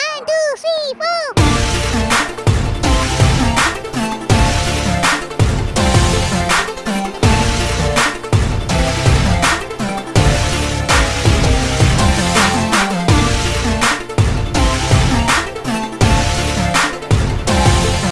one two three four